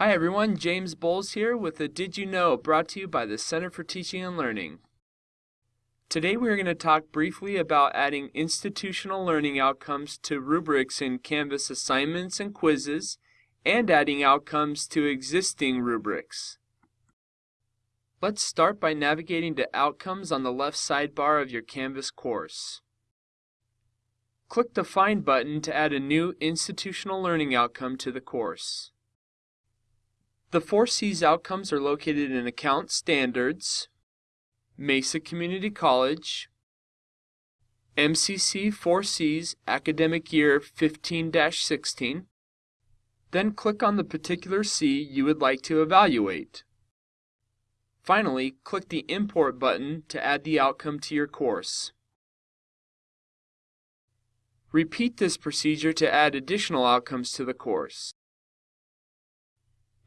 Hi everyone, James Bowles here with a Did You Know brought to you by the Center for Teaching and Learning. Today we are going to talk briefly about adding institutional learning outcomes to rubrics in Canvas assignments and quizzes, and adding outcomes to existing rubrics. Let's start by navigating to Outcomes on the left sidebar of your Canvas course. Click the Find button to add a new institutional learning outcome to the course. The 4Cs outcomes are located in Account Standards, Mesa Community College, MCC 4Cs Academic Year 15-16, then click on the particular C you would like to evaluate. Finally, click the Import button to add the outcome to your course. Repeat this procedure to add additional outcomes to the course.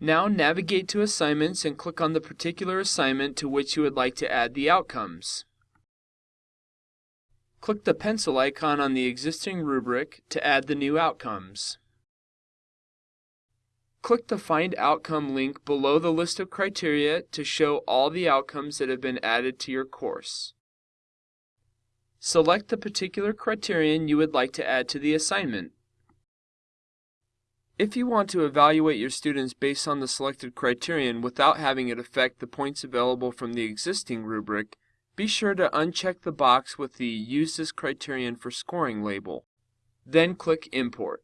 Now navigate to Assignments and click on the particular assignment to which you would like to add the outcomes. Click the pencil icon on the existing rubric to add the new outcomes. Click the Find Outcome link below the list of criteria to show all the outcomes that have been added to your course. Select the particular criterion you would like to add to the assignment. If you want to evaluate your students based on the selected criterion without having it affect the points available from the existing rubric, be sure to uncheck the box with the Use this criterion for scoring label. Then click Import.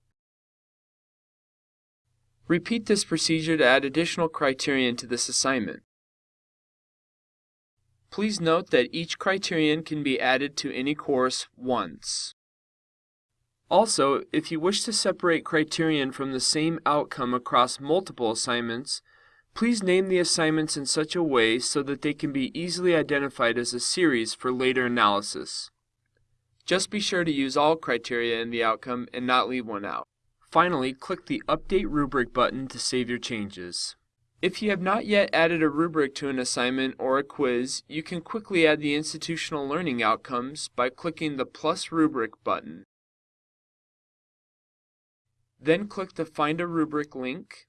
Repeat this procedure to add additional criterion to this assignment. Please note that each criterion can be added to any course once. Also, if you wish to separate criterion from the same outcome across multiple assignments, please name the assignments in such a way so that they can be easily identified as a series for later analysis. Just be sure to use all criteria in the outcome and not leave one out. Finally, click the Update Rubric button to save your changes. If you have not yet added a rubric to an assignment or a quiz, you can quickly add the institutional learning outcomes by clicking the plus rubric button. Then click the Find a Rubric link.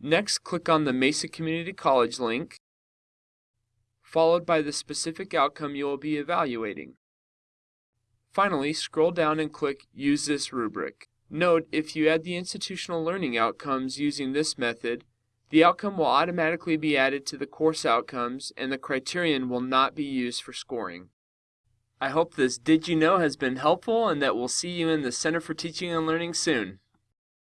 Next, click on the Mesa Community College link, followed by the specific outcome you will be evaluating. Finally, scroll down and click Use this rubric. Note, if you add the institutional learning outcomes using this method, the outcome will automatically be added to the course outcomes and the criterion will not be used for scoring. I hope this Did You Know has been helpful and that we'll see you in the Center for Teaching and Learning soon.